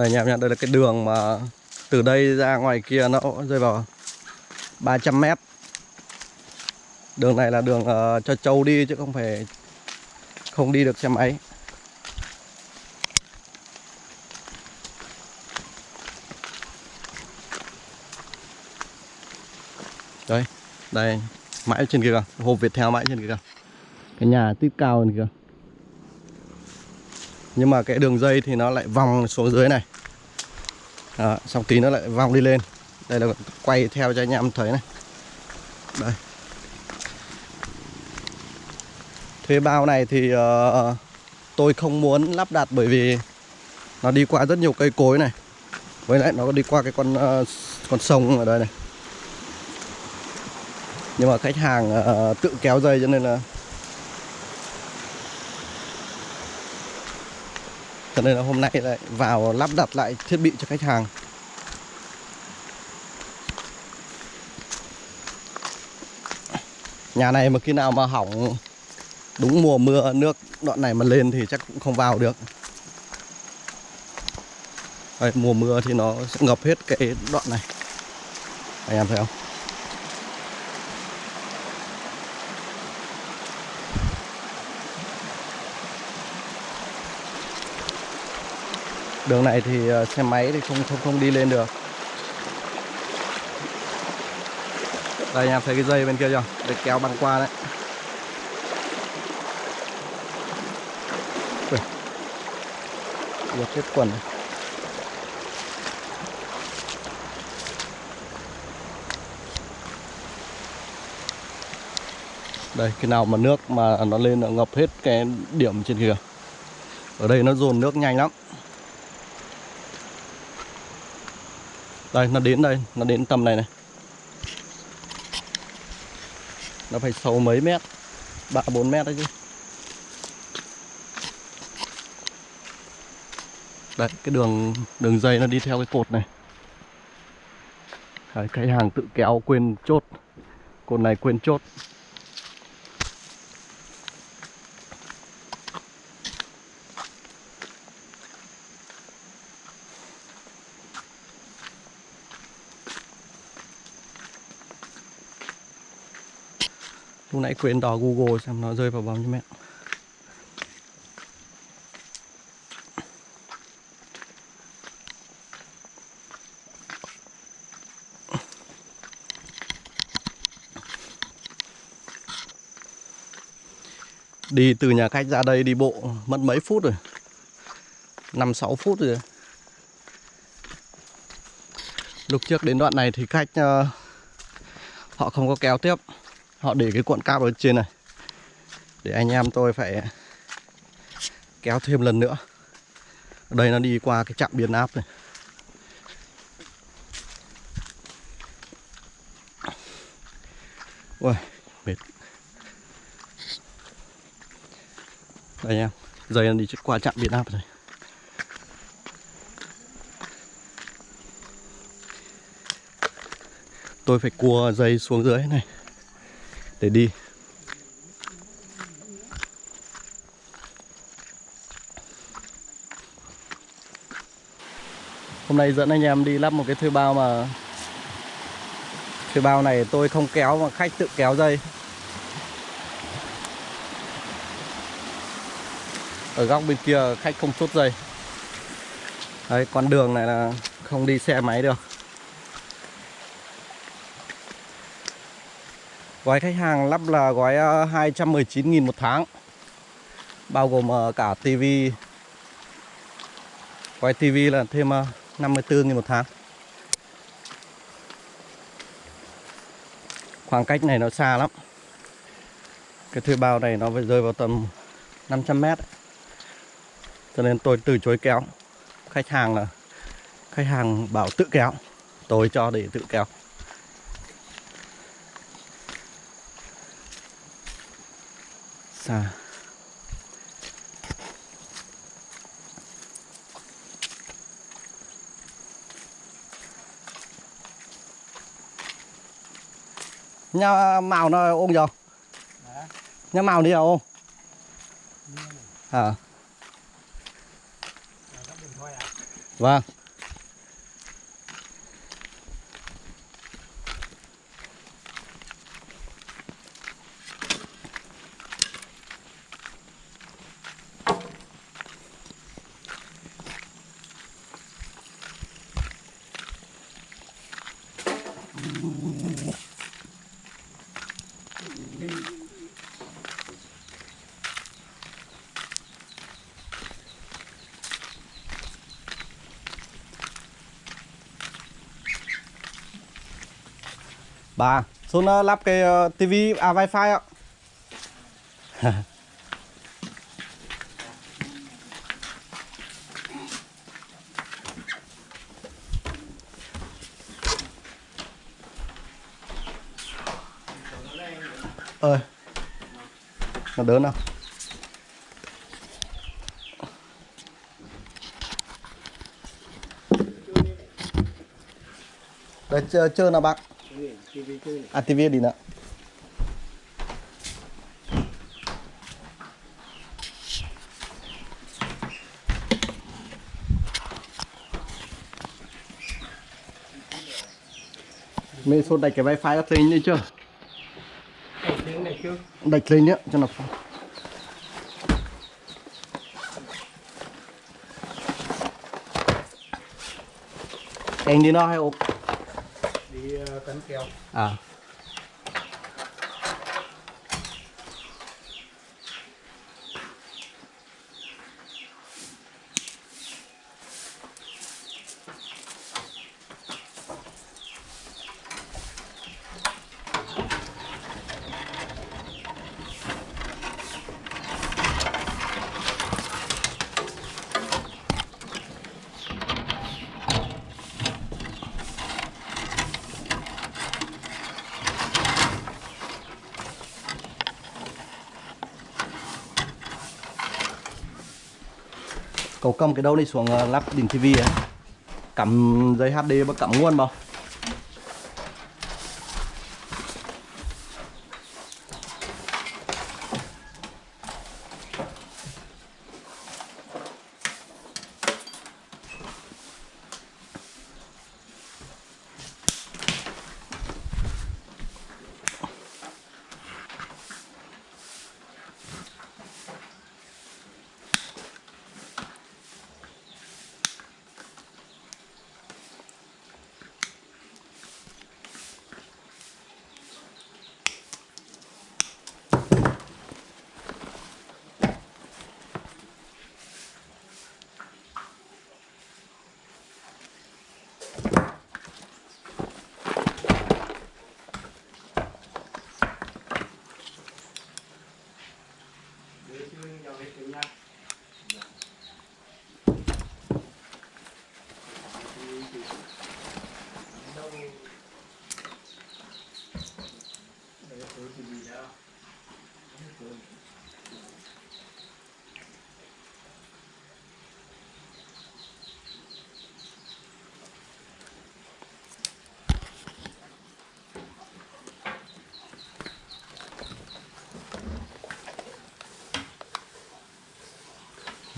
đây anh em đây là cái đường mà từ đây ra ngoài kia nó rơi vào 300 mét. Đường này là đường uh, cho trâu đi chứ không phải không đi được xe máy. Đây đây mãi trên kia kìa hộp theo mãi trên kia kìa. Cái nhà tít cao này kìa nhưng mà cái đường dây thì nó lại vòng xuống dưới này. Đó, xong tí nó lại vòng đi lên. Đây là quay theo cho anh em thấy này. Đây. Thuê bao này thì uh, tôi không muốn lắp đặt bởi vì nó đi qua rất nhiều cây cối này. Với lại nó đi qua cái con uh, con sông ở đây này. Nhưng mà khách hàng uh, tự kéo dây cho nên là cho nên là hôm nay lại vào lắp đặt lại thiết bị cho khách hàng. Nhà này mà khi nào mà hỏng đúng mùa mưa nước đoạn này mà lên thì chắc cũng không vào được. Đây, mùa mưa thì nó sẽ ngập hết cái đoạn này. Anh em thấy không? Đường này thì ờ, xe máy thì không không không đi lên được. Đây anh em thấy cái dây bên kia chưa? Để kéo băng qua đấy. Giật hết quần này. đây, cái nào mà nước mà nó lên nó ngập hết cái điểm trên kia ở đây nó dồn nước nhanh lắm. Đây nó đến đây nó đến tầm này này. Nó phải sâu mấy mét ba bốn mét đấy chứ. Đấy cái đường đường dây nó đi theo cái cột này. Đấy, cái hàng tự kéo quên chốt. Cột này quên chốt. Lúc nãy quên đò Google xem nó rơi vào bao nhiêu mét. Đi từ nhà khách ra đây đi bộ mất mấy phút rồi. 5-6 phút rồi. Lúc trước đến đoạn này thì khách uh, Họ không có kéo tiếp họ để cái cuộn cáp ở trên này. Để anh em tôi phải kéo thêm lần nữa. Ở đây nó đi qua cái trạm biến áp này. Ui, mệt. Đây em, dây nó đi qua trạm biến áp rồi tôi phải cua dây xuống dưới này để đi. Hôm nay dẫn anh em đi lắp một cái thuê bao mà Thuê bao này tôi không kéo mà khách tự kéo dây. Ở góc bên kia khách không chốt dây. Đấy, con đường này là không đi xe máy được. Gói khách hàng lắp là gói ờ, 219.000 một tháng, Bao gồm ờ, cả TV Gói TV là thêm ờ, 54.000 một tháng. Khoảng cách này nó xa lắm. Cái thuê bao này nó phải rơi vào tầm 500 mét. Cho nên tôi từ chối kéo. Khách hàng là, Khách hàng bảo tự kéo, Tôi cho để tự kéo. Xa. Nhà màu nó ôm vô nhà màu đi đâu à? Vâng. Bà, xuống ờ, lắp cái ờ, tivi à wifi ạ. nó đớn không? Đây chơi, chơi nào bác? À tivi đi nữa mình số đặt cái wifi ở thấy như chưa? Đạch lên nhá cho nó anh đi nó hay ốp? Đi cắn keo à cậu cầm cái đâu đi xuống ờ, lắp đỉnh tivi ấy. Cắm dây HD và cắm nguồn vào.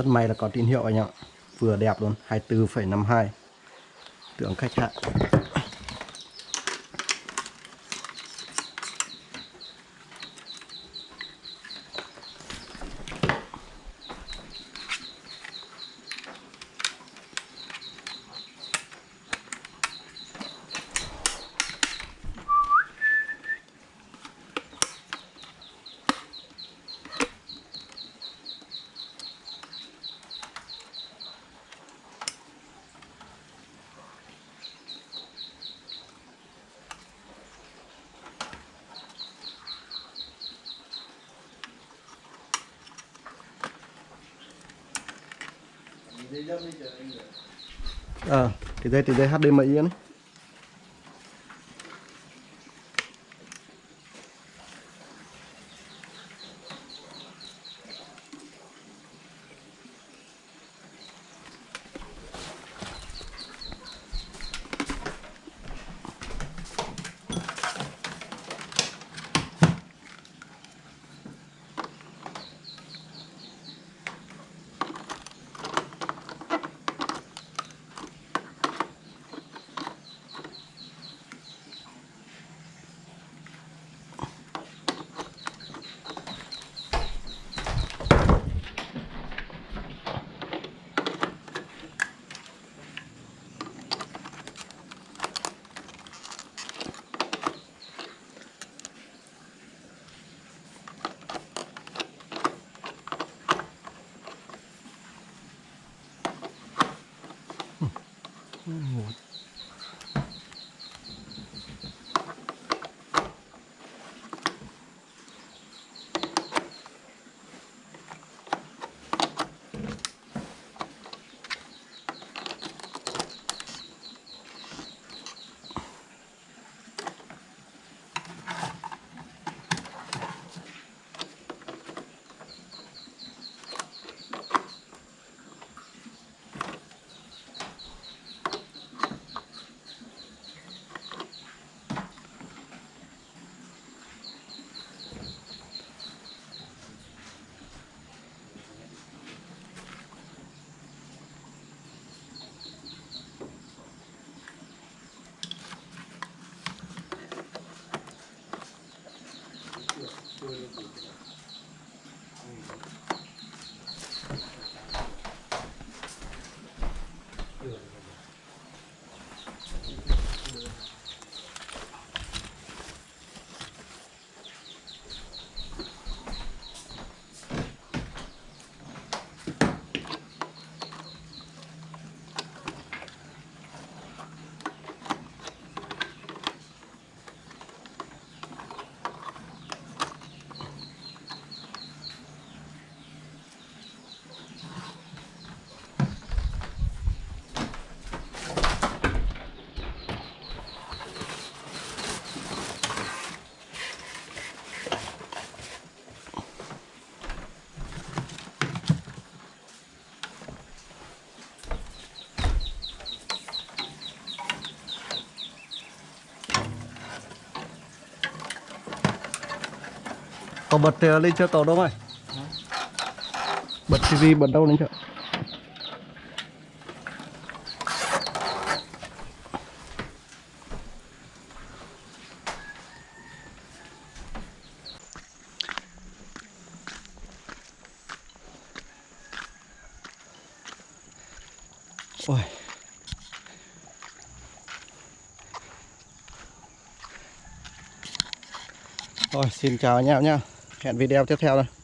Rất may là có tín hiệu anh ạ. Vừa đẹp luôn 24,52 tượng khách hạn ờ thì đây thì đây HDMI này Có bật lên chưa cậu đâu rồi Bật TV bật đâu lên chưa Ôi. Rồi xin chào anh em nhá Hẹn video tiếp theo thôi.